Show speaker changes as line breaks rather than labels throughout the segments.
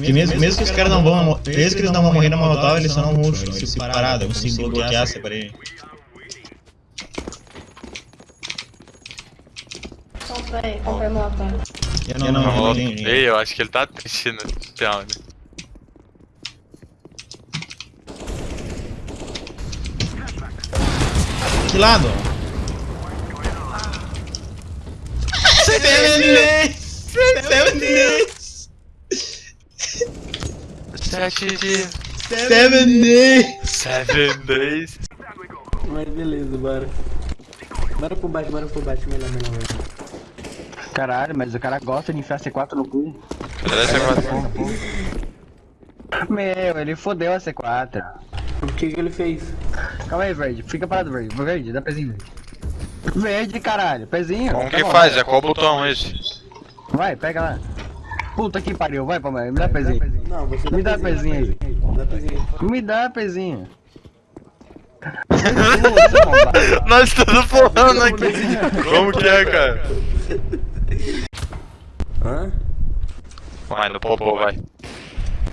Que mesmo, mesmo que os caras não vão. Mesmo que eles não vão morrer na molotov, eles só não. Eles se parada, eu consigo bloquear, separei.
Comprei, comprei moto.
Eu não, não, não,
Ei, eu acho que ele tá triste no round.
Que lado? Seven days! Seven days!
Sete dias.
Seven days!
Seven days.
Mas beleza, bora. Bora pro baixo, bora pro baixo, melhor, melhor, melhor.
Caralho, mas o cara gosta de enfiar C4 no cu.
Cadê essa quadra?
Meu, ele fodeu a C4.
O que que ele fez?
Calma aí, Verde. Fica parado, Verde. Verde, dá pezinho, Verde. Verde, caralho. Pezinho.
Como
Tá
que
bom.
faz? É qual botão esse?
Vai, pega lá. Puta que pariu. Vai, Palmeiras. Me dá pezinho.
Não, você
Me dá pezinho aí.
Dá pezinho aí.
Me dá pezinho.
Nós estamos falando aqui. Como que é, cara?
Hã?
Vai, no popô, vai.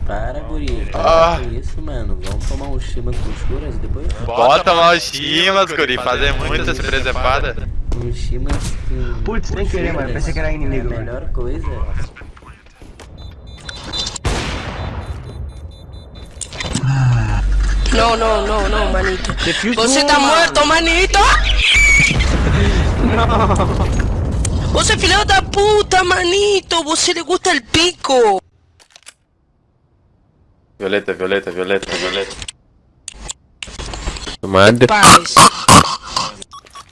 Para, guri.
Ah.
Para com isso, mano. Vamos tomar um chimas com escuras e depois...
Bota mal os chimas, guri. Fazer muitas presepadas.
Um chimas com...
Putz, sem querer, mano. Pensei que era inimigo,
É a
mano.
melhor coisa.
No, no, no, no, manito. Você tá morto, manito! Não! Você é filho da puta, manito! Você lhe gusta el pico!
Violeta, violeta, violeta, violeta.
Paz.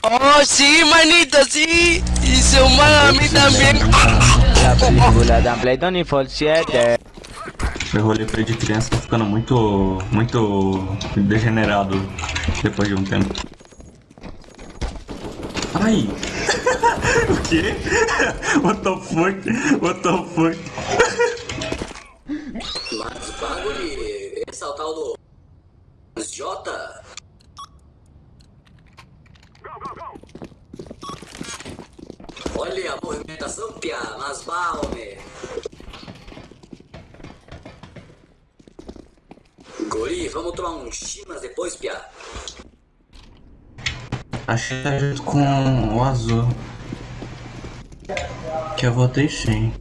Oh, sí, manito, sí! Y se humana a mí también.
La película de Blade Fall 7
Meu roleplay de criança tá ficando muito. muito degenerado depois de um tempo. Ai! o quê? What the fuck? What the fuck?
Mas bagulho, esse o tal do... Jota? Olha a movimentação, pia, mas balme. Guri, vamos tomar um chimas depois, pia.
Achei que tá junto com o azul. Que eu votei sim.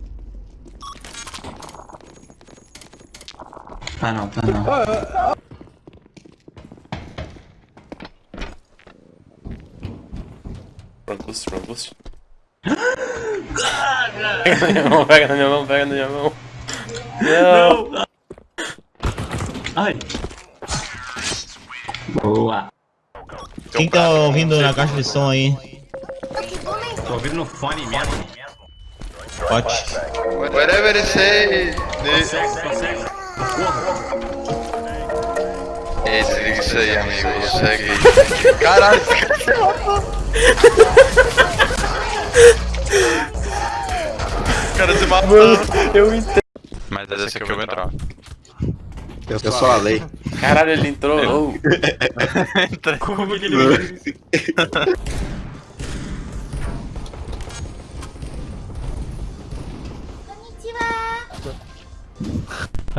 Ah não, tá não.
Frangus, Frangus. Pega na minha mão, pega na minha mão, pega na minha mão. Não!
Ai! Boa!
Quem tá ouvindo na caixa de som aí?
Tô ouvindo no fone mesmo.
Pote.
Whatever it say.
Consegue, consegue.
Ei, desliga isso aí, amigo. Segue. Caralho, esse cara se matou. O cara se matou. eu entendo. Mas esse aqui eu vou entrar.
Eu sou a lei.
Caralho, ele entrou. Entra.
Como que ele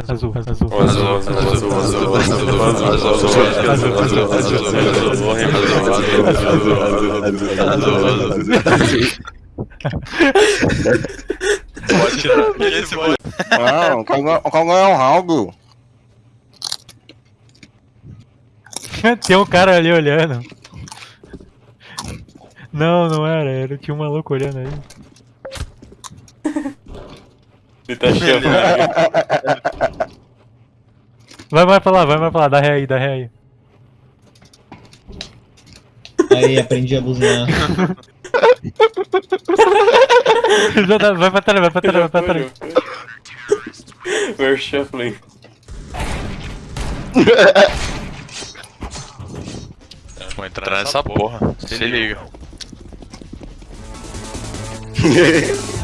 Azul, azul, azul, azul, azul, azul, azul, azul, azul, Pode tirar. Esse pode.
Não, qual
Tem um cara ali olhando. Não, não era, era tinha um maluco olhando aí.
Ele tá chamando.
Vai mais pra lá, vai mais pra lá, dá ré aí, dá ré aí.
Aí, aprendi a buzinar.
Dá- vai pra trás, vai pra trás, vai pra trás.
We're shuffling. vou entrar, entrar nessa, nessa porra. porra. Se, Se liga. liga.